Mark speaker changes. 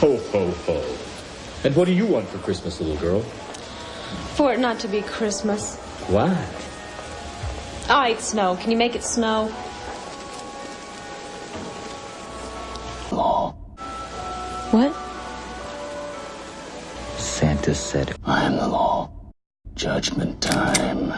Speaker 1: Ho, ho, ho. And what do you want for Christmas, little girl?
Speaker 2: For it not to be Christmas.
Speaker 1: Why?
Speaker 2: Ah, All right, snow. Can you make it snow?
Speaker 3: Law.
Speaker 2: What?
Speaker 3: Santa said, I am the law. Judgment time.